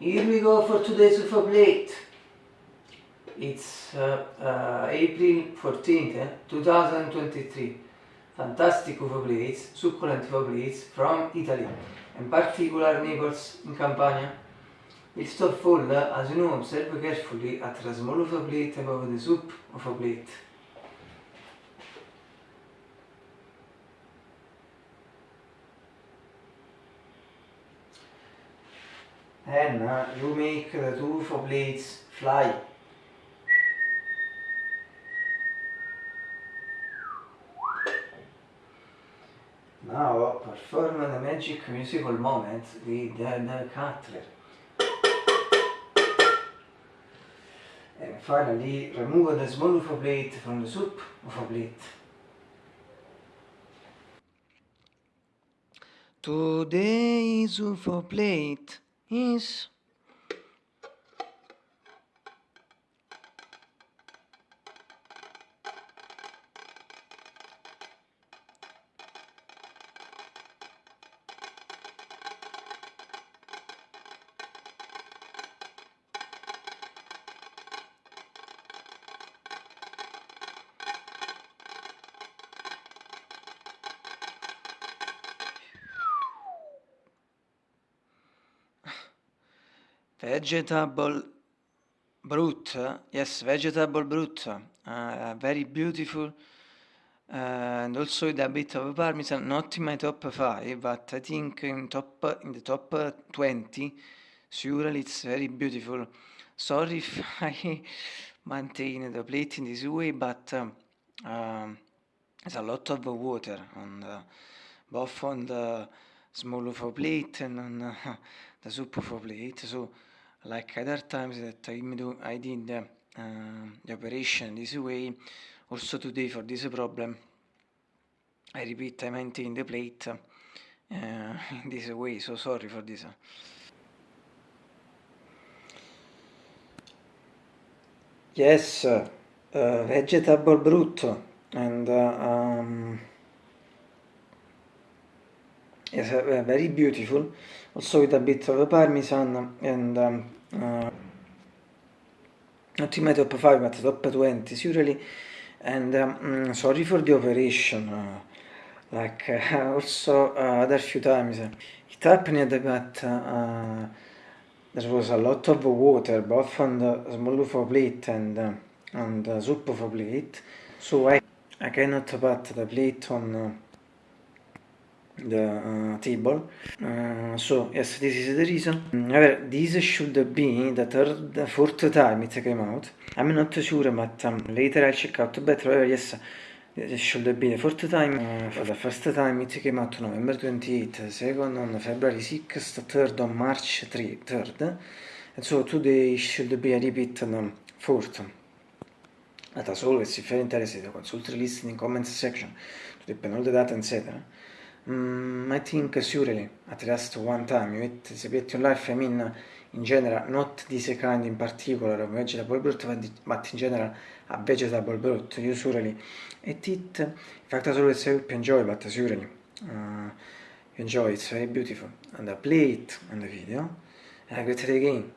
Here we go for today's UFO plate. It's uh, uh, April 14th, eh? 2023. Fantastic UFO plates, succulent UFO plates from Italy, in particular Naples in Campania. It's so full, eh? as you know, observe carefully at the small UFO plate above the soup UFO plate. Then uh, you make the two UFO plates fly. Now perform the magic musical moment with the, cutler. And finally remove the small UFO plate from the soup UFO plate. Today's UFO plate is vegetable brut yes vegetable brut uh, very beautiful. Uh, and also with a bit of parmesan not in my top 5 but i think in top in the top 20 surely it's very beautiful. Sorry if i maintain the plate in this way but um, um, there's a lot of water on the, both on the small a plate and uh, the soup a plate so like other times that I, do, I did uh, the operation this way, also today for this problem, I repeat, I maintain the plate uh, in this way, so sorry for this. Yes, uh, vegetable brutto and uh, um, is uh, very beautiful. Also with a bit of parmesan and um, uh, not in my top 5 but top 20 surely. And um, mm, sorry for the operation uh, like uh, also uh, other few times it happened that uh, there was a lot of water both on the small of plate and uh, on the soup of plate so I, I cannot put the plate on the uh, table. Uh, so yes this is the reason. However this should be the third the fourth time it came out. I'm not sure but um, later i'll check out. Better however yes this should be the fourth time. Uh, for the first time it came out november 28 second on february 6th third on march 3 third. And so today should be a repeat on fourth. But as always if you're interested consult the list in the comments section to depend all the data etc Mm, I think surely at least one time you eat spaghetti on life, I mean in general, not this kind in particular of vegetable broth, but in general a vegetable broth, you surely eat it. In fact, as always, I hope you enjoy, but surely uh, you enjoy, it's very beautiful. And the plate and the video. And I greet it again.